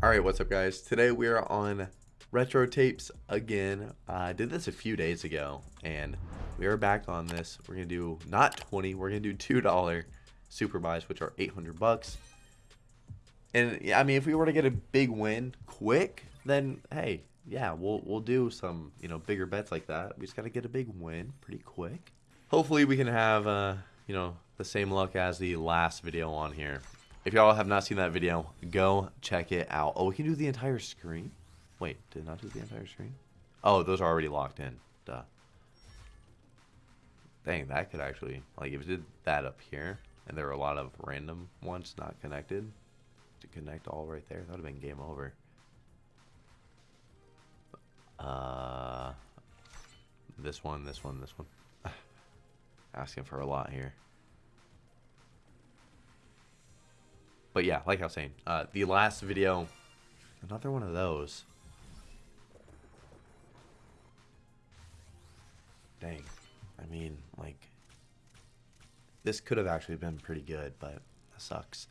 Alright, what's up guys? Today we are on Retro Tapes again. I did this a few days ago and we are back on this. We're to do not 20, we're to do $2 super buys which are 800 bucks. And yeah, I mean if we were to get a big win quick, then hey, yeah, we'll we'll do some, you know, bigger bets like that. We just got to get a big win pretty quick. Hopefully we can have uh, you know, the same luck as the last video on here. If y'all have not seen that video, go check it out. Oh, we can do the entire screen? Wait, did not do the entire screen? Oh, those are already locked in. Duh. Dang, that could actually, like, if it did that up here, and there were a lot of random ones not connected, to connect all right there, that would have been game over. Uh, this one, this one, this one. Asking for a lot here. But yeah, like I was saying, uh, the last video, another one of those. Dang. I mean, like, this could have actually been pretty good, but that sucks.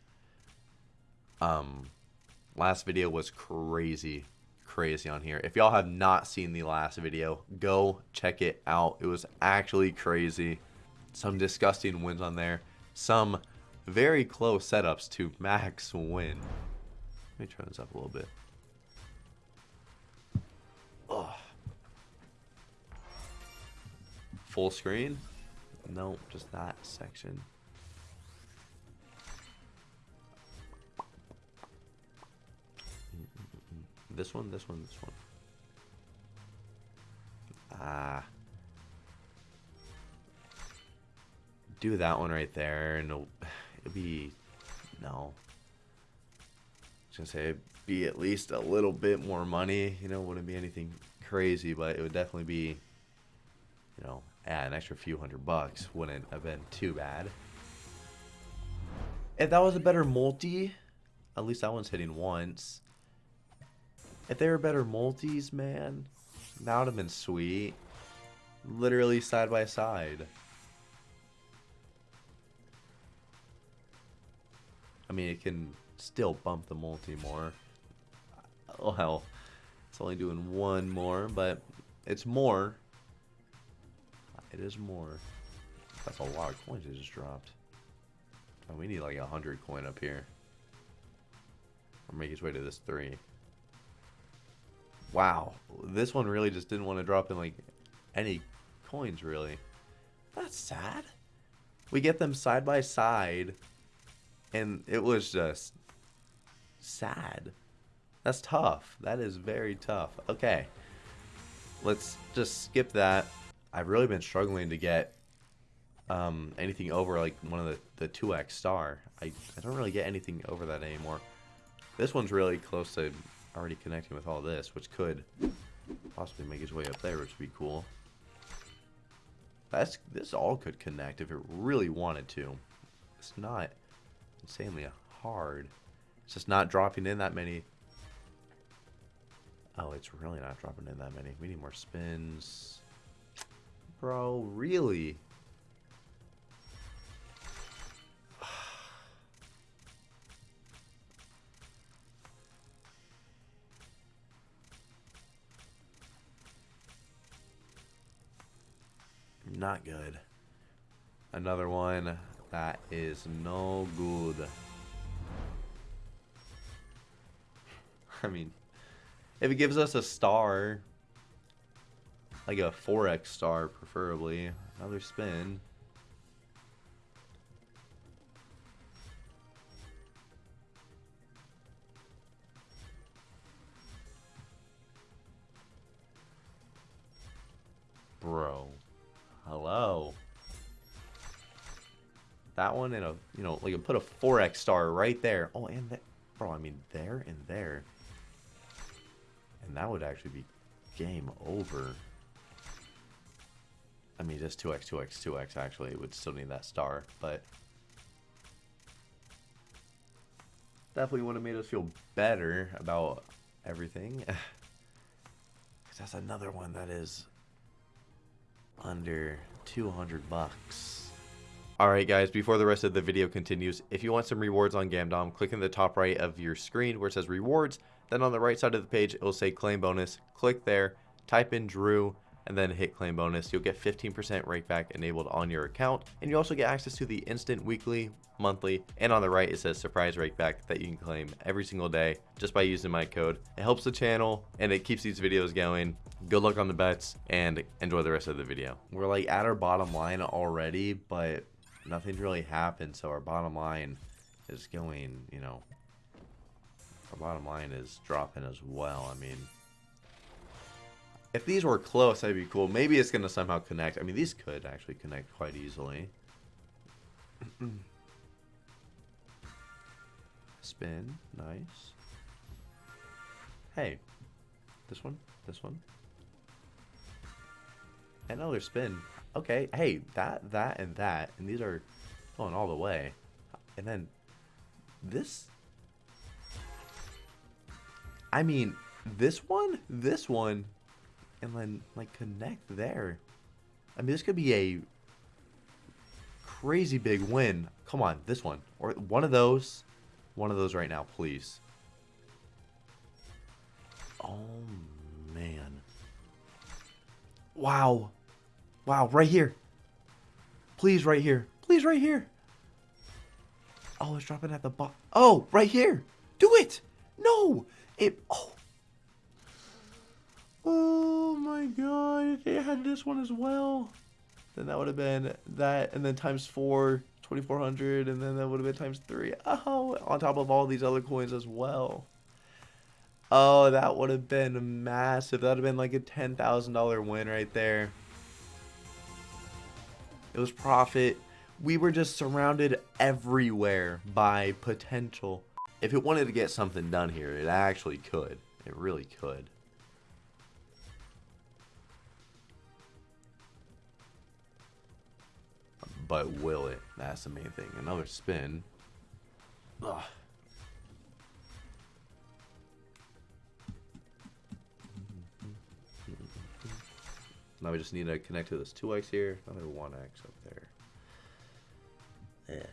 Um, last video was crazy, crazy on here. If y'all have not seen the last video, go check it out. It was actually crazy. Some disgusting wins on there. Some very close setups to max win. Let me turn this up a little bit. Ugh. Full screen? No, just that section. This one, this one, this one. Ah. Do that one right there, and it'd be no. I was gonna say it'd be at least a little bit more money. You know, wouldn't be anything crazy, but it would definitely be, you know, add an extra few hundred bucks wouldn't have been too bad. If that was a better multi, at least that one's hitting once. If they were better multis, man, that would have been sweet. Literally side by side. I mean, it can still bump the multi more. Oh, hell. It's only doing one more, but it's more. It is more. That's a lot of coins it just dropped. Oh, we need like a hundred coin up here. Or make its way to this three. Wow. This one really just didn't want to drop in like any coins really. That's sad. We get them side by side and it was just sad. That's tough. That is very tough. Okay. Let's just skip that. I've really been struggling to get um, anything over like one of the, the 2x star. I, I don't really get anything over that anymore. This one's really close to already connecting with all this, which could possibly make its way up there, which would be cool. That's This all could connect if it really wanted to. It's not insanely hard. It's just not dropping in that many. Oh, it's really not dropping in that many. We need more spins. Bro, really? Not good. Another one. That is no good. I mean, if it gives us a star, like a 4x star preferably, another spin. That one and a you know like put a 4x star right there. Oh and that bro i mean there and there. And that would actually be game over. I mean just 2x 2x 2x actually would still need that star but definitely would have made us feel better about everything. That's another one that is under 200 bucks Alright guys, before the rest of the video continues, if you want some rewards on Gamdom, click in the top right of your screen where it says rewards, then on the right side of the page it will say claim bonus, click there, type in Drew, and then hit claim bonus. You'll get 15% rakeback enabled on your account, and you also get access to the instant weekly, monthly, and on the right it says surprise rakeback that you can claim every single day just by using my code. It helps the channel and it keeps these videos going. Good luck on the bets and enjoy the rest of the video. We're like at our bottom line already, but nothing's really happened, so our bottom line is going, you know, our bottom line is dropping as well. I mean, if these were close, that'd be cool. Maybe it's going to somehow connect. I mean, these could actually connect quite easily. Spin. Nice. Hey. This one. This one. Another spin. Okay. Hey, that, that, and that. And these are going all the way. And then this. I mean, this one, this one, and then like connect there. I mean, this could be a crazy big win. Come on, this one or one of those, one of those right now, please. Oh man! Wow, wow, right here. Please, right here. Please, right here. Oh, it's dropping at the bottom. Oh, right here. Do it. No, it. Oh. Oh my god, they had this one as well, then that would have been that, and then times four, 2400, and then that would have been times three. Oh, on top of all these other coins as well. Oh, that would have been massive. That would have been like a $10,000 win right there. It was profit. We were just surrounded everywhere by potential. If it wanted to get something done here, it actually could. It really could. but will it? That's the main thing. Another spin. Ugh. Now we just need to connect to this 2x here, another 1x up there. Yeah.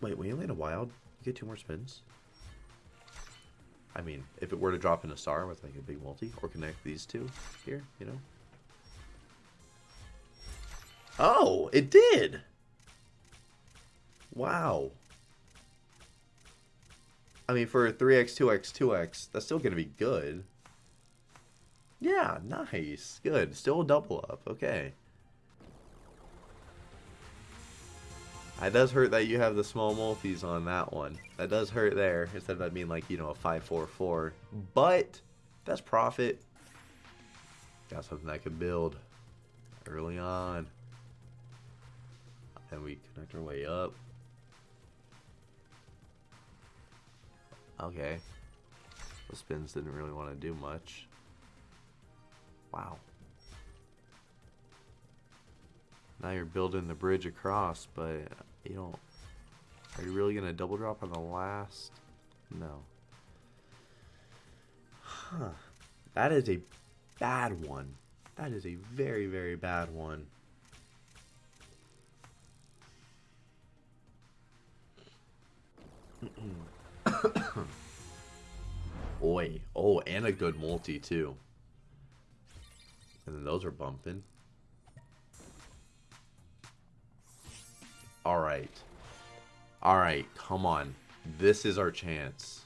Wait, when you land a wild, you get two more spins? I mean, if it were to drop in a star with like a big multi, or connect these two here, you know? Oh, it did. Wow. I mean, for 3x, 2x, 2x, that's still going to be good. Yeah, nice. Good. Still a double up. Okay. It does hurt that you have the small multis on that one. That does hurt there, instead of that being like, you know, a 5-4-4. But, that's profit. Got something I could build early on. And we connect our way up. Okay. The spins didn't really want to do much. Wow. Now you're building the bridge across, but you don't... Are you really going to double drop on the last? No. Huh. That is a bad one. That is a very, very bad one. Oi. Oh, and a good multi, too. And then those are bumping. Alright. Alright, come on. This is our chance.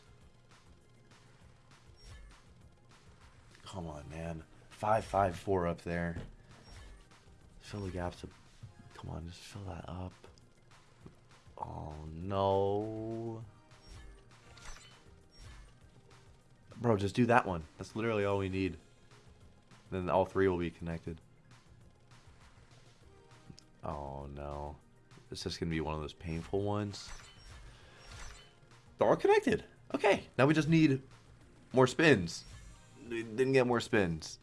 Come on, man. 554 up there. Fill the gaps. up. Come on, just fill that up. Oh, no. Bro, just do that one. That's literally all we need. Then all three will be connected. Oh, no. This is going to be one of those painful ones. They're all connected. Okay, now we just need more spins. We didn't get more spins.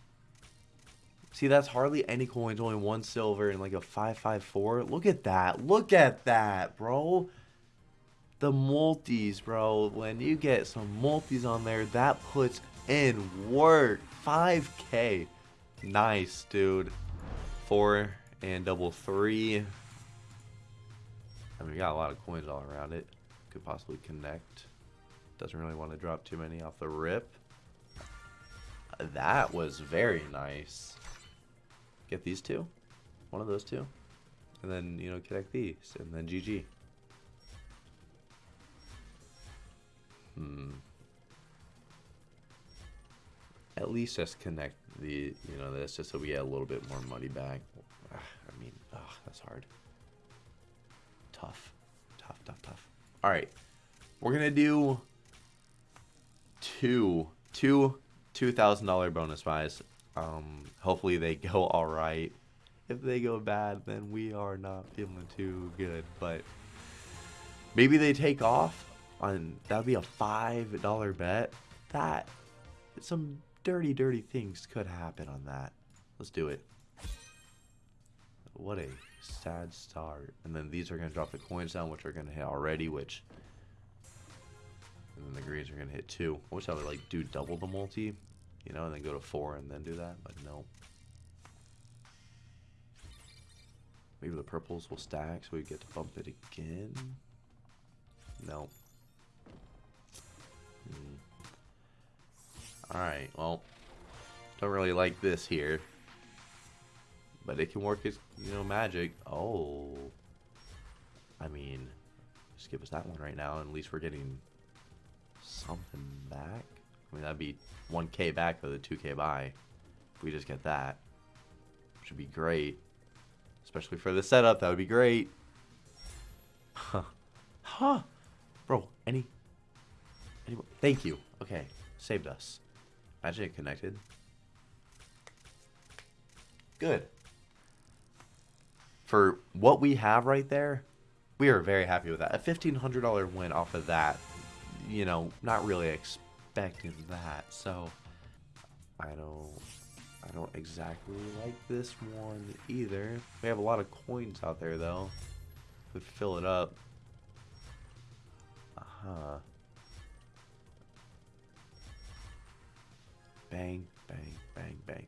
See, that's hardly any coins, only one silver and like a 554. Look at that. Look at that, bro. The multis, bro. When you get some multis on there, that puts in work. 5k. Nice, dude. four and double three. I mean, we got a lot of coins all around it. Could possibly connect. Doesn't really want to drop too many off the rip. That was very nice. Get these two. One of those two. And then, you know, connect these. And then GG. Hmm. At least just connect the, you know, that's just so we get a little bit more money back. I mean, that's hard. Tough. Tough, tough, tough. All right. We're to do two, two $2,000 bonus buys. Um, hopefully they go all right. If they go bad, then we are not feeling too good. But maybe they take off on that would be a five dollar bet. That some dirty, dirty things could happen on that. Let's do it. What a sad start. And then these are gonna drop the coins down, which are gonna hit already, which and then the greens are gonna hit two. I wish I would like do double the multi, you know, and then go to four and then do that, but no. Maybe the purples will stack so we get to bump it again. No. Hmm. Alright, well, don't really like this here. But it can work as, you know, magic. Oh. I mean, just give us that one right now, at least we're getting something back. I mean, that'd be 1k back for the 2k buy. If we just get that. Which would be great. Especially for the setup, that would be great. Huh. Huh. Bro, any... any thank you. Okay, saved us. Imagine it connected. Good. For what we have right there, we are very happy with that. A $1,500 win off of that, you know, not really expecting that. So, I don't, I don't exactly like this one either. We have a lot of coins out there though. We fill it up. Uh-huh. Bang, bang, bang, bang.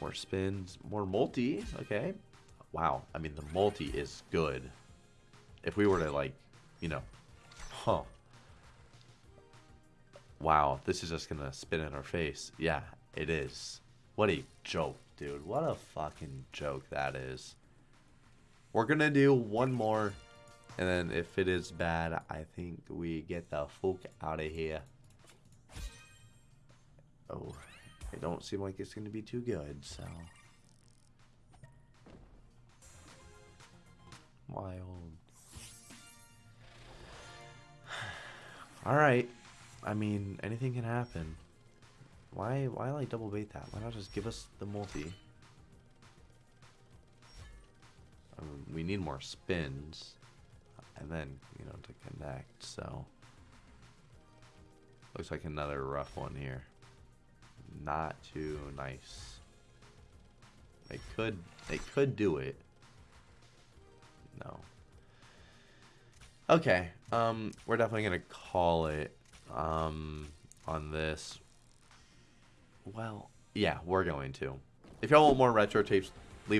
More spins, more multi. Okay. Wow. I mean, the multi is good. If we were to, like, you know, huh. Wow, this is just gonna spin in our face. Yeah, it is. What a joke, dude. What a fucking joke that is. We're gonna do one more, and then if it is bad, I think we get the fuck out of here. It don't seem like it's gonna be too good, so. Wild. Alright. I mean, anything can happen. Why, why like double bait that? Why not just give us the multi? Um, we need more spins. And then, you know, to connect, so. Looks like another rough one here. Not too nice. They could, they could do it. No. Okay, um, we're definitely gonna call it um, on this. Well, yeah, we're going to. If y'all want more retro tapes,